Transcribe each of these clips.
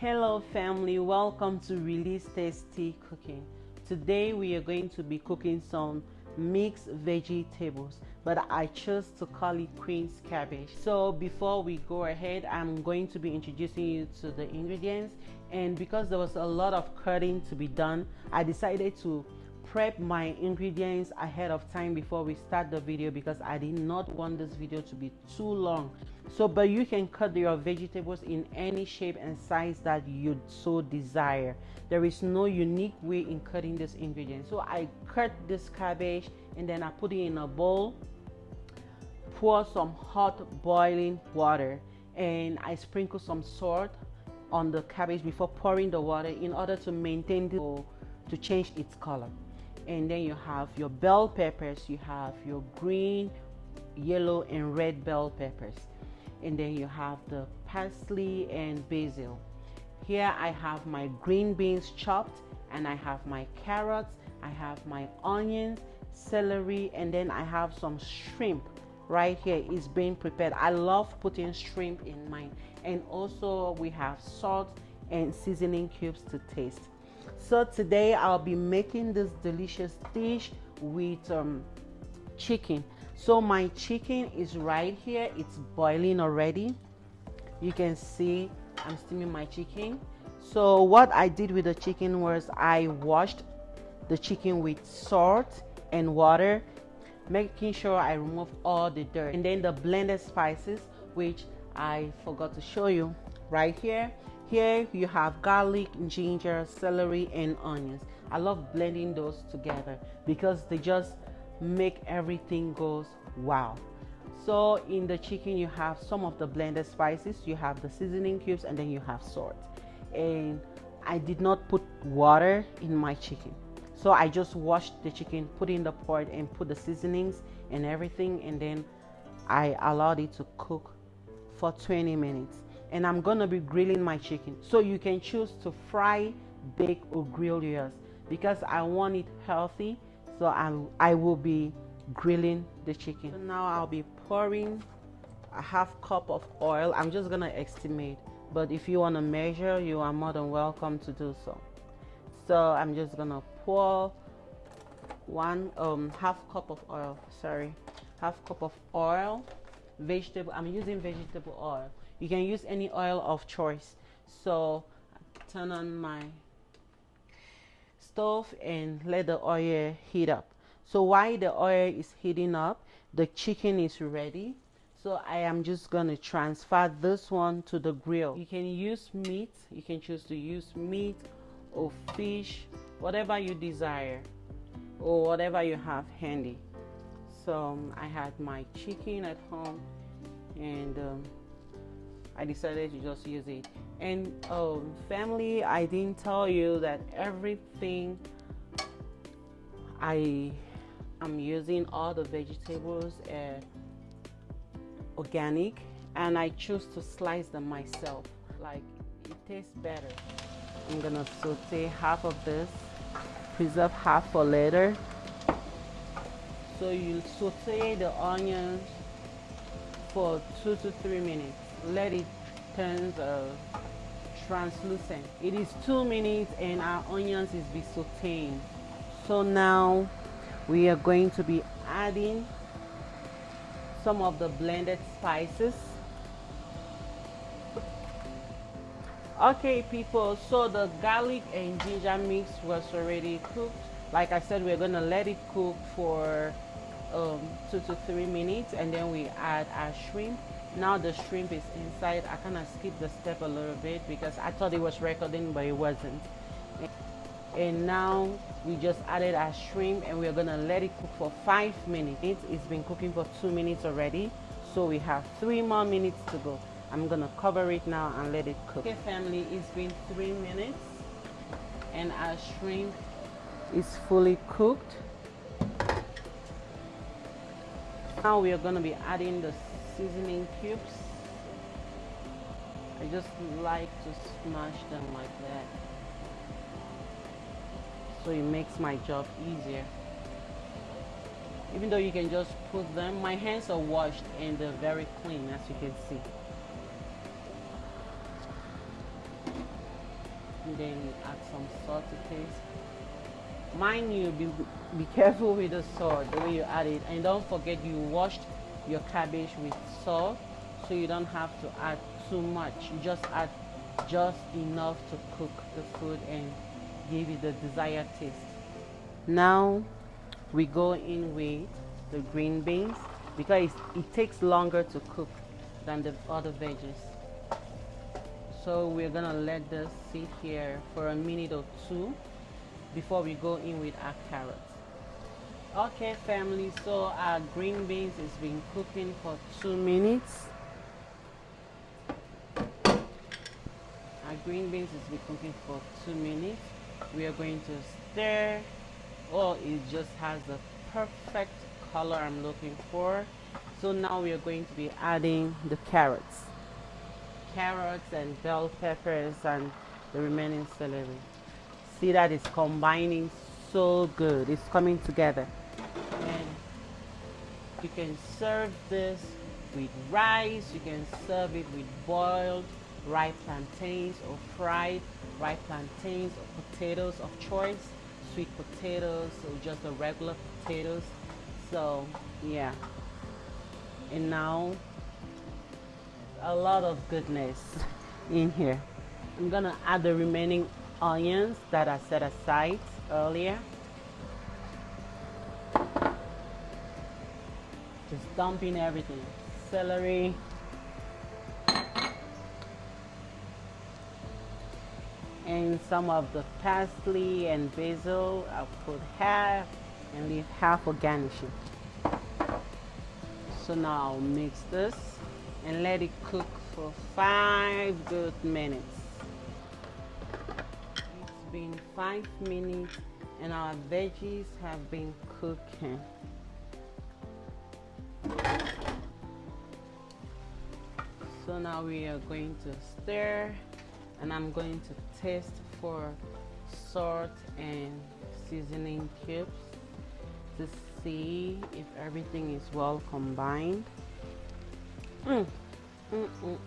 Hello family, welcome to Release Tasty Cooking. Today we are going to be cooking some mixed vegetables but I chose to call it Queen's cabbage. So before we go ahead, I'm going to be introducing you to the ingredients and because there was a lot of cutting to be done, I decided to prep my ingredients ahead of time before we start the video because I did not want this video to be too long. So but you can cut your vegetables in any shape and size that you so desire. There is no unique way in cutting this ingredient. So I cut this cabbage and then I put it in a bowl pour some hot boiling water and I sprinkle some salt on the cabbage before pouring the water in order to maintain the to change its color and then you have your bell peppers you have your green yellow and red bell peppers. And then you have the parsley and basil. Here I have my green beans chopped and I have my carrots I have my onions celery and then I have some shrimp right here. Is being prepared. I love putting shrimp in mine. And also we have salt and seasoning cubes to taste so today I'll be making this delicious dish with um, chicken. So my chicken is right here. It's boiling already. You can see I'm steaming my chicken. So what I did with the chicken was I washed the chicken with salt and water making sure I remove all the dirt. And then the blended spices which I forgot to show you right here here you have garlic, ginger, celery and onions. I love blending those together because they just make everything goes wow. So in the chicken you have some of the blended spices, you have the seasoning cubes and then you have salt. And I did not put water in my chicken. So I just washed the chicken, put in the pot and put the seasonings and everything and then I allowed it to cook for 20 minutes and I'm gonna be grilling my chicken. So you can choose to fry bake or grill yours. Because I want it healthy so I, I will be grilling the chicken. So now I'll be pouring a half cup of oil. I'm just gonna estimate but if you want to measure you are more than welcome to do so. So I'm just gonna pour one um half cup of oil sorry half cup of oil vegetable I'm using vegetable oil you can use any oil of choice. So turn on my stove and let the oil heat up. So while the oil is heating up the chicken is ready. So I am just going to transfer this one to the grill. You can use meat. You can choose to use meat or fish whatever you desire or whatever you have handy. So um, I had my chicken at home and um, I decided to just use it. And um, family, I didn't tell you that everything I am using all the vegetables are organic and I choose to slice them myself. Like it tastes better. I'm gonna saute half of this, preserve half for later. So you saute the onions for two to three minutes let it turn uh, translucent. It is two minutes and our onions is be sauteing. So now we are going to be adding some of the blended spices. Okay people, so the garlic and ginger mix was already cooked. Like I said, we're gonna let it cook for um, two to three minutes and then we add our shrimp now the shrimp is inside I kind of skipped the step a little bit because I thought it was recording but it wasn't. And now we just added our shrimp and we're gonna let it cook for five minutes. It's been cooking for two minutes already so we have three more minutes to go. I'm gonna cover it now and let it cook. Okay family it's been three minutes and our shrimp is fully cooked. Now we are to be adding the seasoning cubes. I just like to smash them like that. So it makes my job easier. Even though you can just put them my hands are washed and they're very clean as you can see. And then add some salt to taste. Mind you be, be careful with the salt the way you add it. And don't forget you washed your cabbage with salt so you don't have to add too much. You just add just enough to cook the food and give it the desired taste. Now we go in with the green beans because it takes longer to cook than the other veggies. So we're gonna let this sit here for a minute or two before we go in with our carrots okay family so our green beans has been cooking for two minutes. Our green beans has been cooking for two minutes. We are going to stir. Oh it just has the perfect color I'm looking for. So now we are going to be adding the carrots. Carrots and bell peppers and the remaining celery. See that it's combining so good. It's coming together. And you can serve this with rice you can serve it with boiled ripe plantains or fried ripe plantains or potatoes of choice. Sweet potatoes or just the regular potatoes. So yeah. And now a lot of goodness in here. I'm gonna add the remaining onions that I set aside earlier. Just dump in everything. Celery. And some of the parsley and basil. I'll put half and leave half for garnishing. So now I'll mix this and let it cook for five good minutes been five minutes and our veggies have been cooking so now we are going to stir and I'm going to taste for salt and seasoning cubes to see if everything is well combined mm. Mm, mm, mm.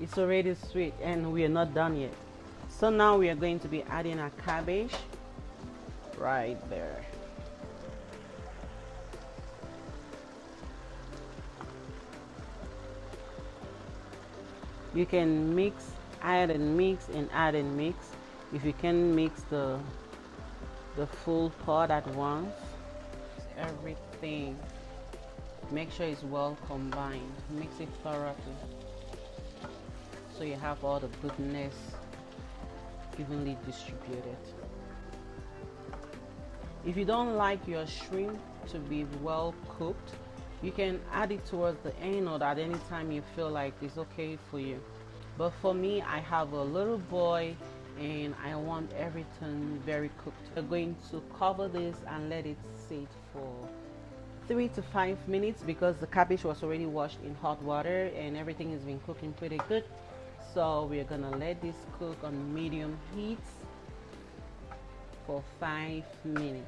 it's already sweet and we are not done yet so now we are going to be adding our cabbage right there. You can mix add and mix and add and mix. If you can mix the the full pot at once. Everything. Make sure it's well combined. Mix it thoroughly. So you have all the goodness evenly distributed if you don't like your shrimp to be well cooked you can add it towards the end or at any time you feel like it's okay for you. But for me I have a little boy and I want everything very cooked. We're going to cover this and let it sit for three to five minutes because the cabbage was already washed in hot water and everything has been cooking pretty good so we're gonna let this cook on medium heat for five minutes.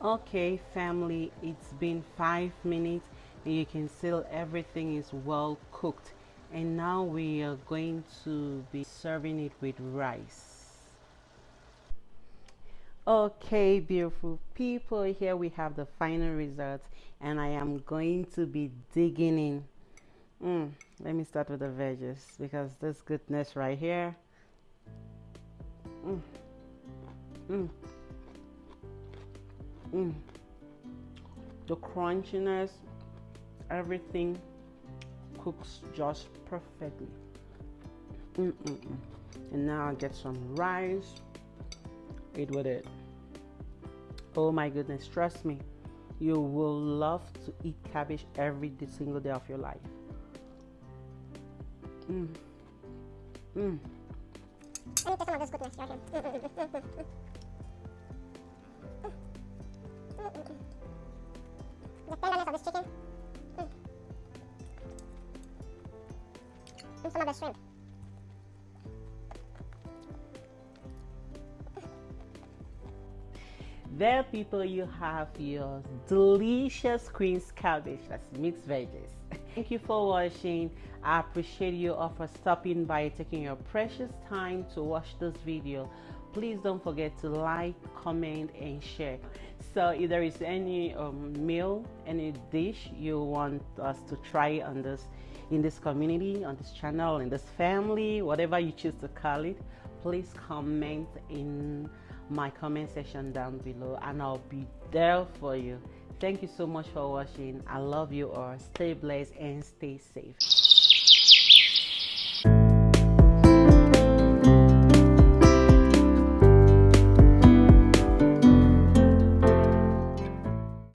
Okay family it's been five minutes and you can see everything is well cooked. And now we are going to be serving it with rice. Okay beautiful people here we have the final result and I am going to be digging in mm, let me start with the veggies because this goodness right here mm, mm. Mm. The crunchiness, everything cooks just perfectly. Mm -mm -mm. and now I get some rice. Eat with it. Oh my goodness, trust me, you will love to eat cabbage every single day of your life. Mm. Mm. I need to some of this goodness here. The tenderness of this chicken. Mm. And some of the shrimp. There, people, you have your delicious Queen's cabbage. That's mixed veggies. Thank you for watching. I appreciate you all for stopping by, taking your precious time to watch this video. Please don't forget to like, comment, and share. So if there is any um, meal, any dish you want us to try on this in this community, on this channel, in this family, whatever you choose to call it, please comment in my comment section down below and I'll be there for you. Thank you so much for watching. I love you all. Stay blessed and stay safe.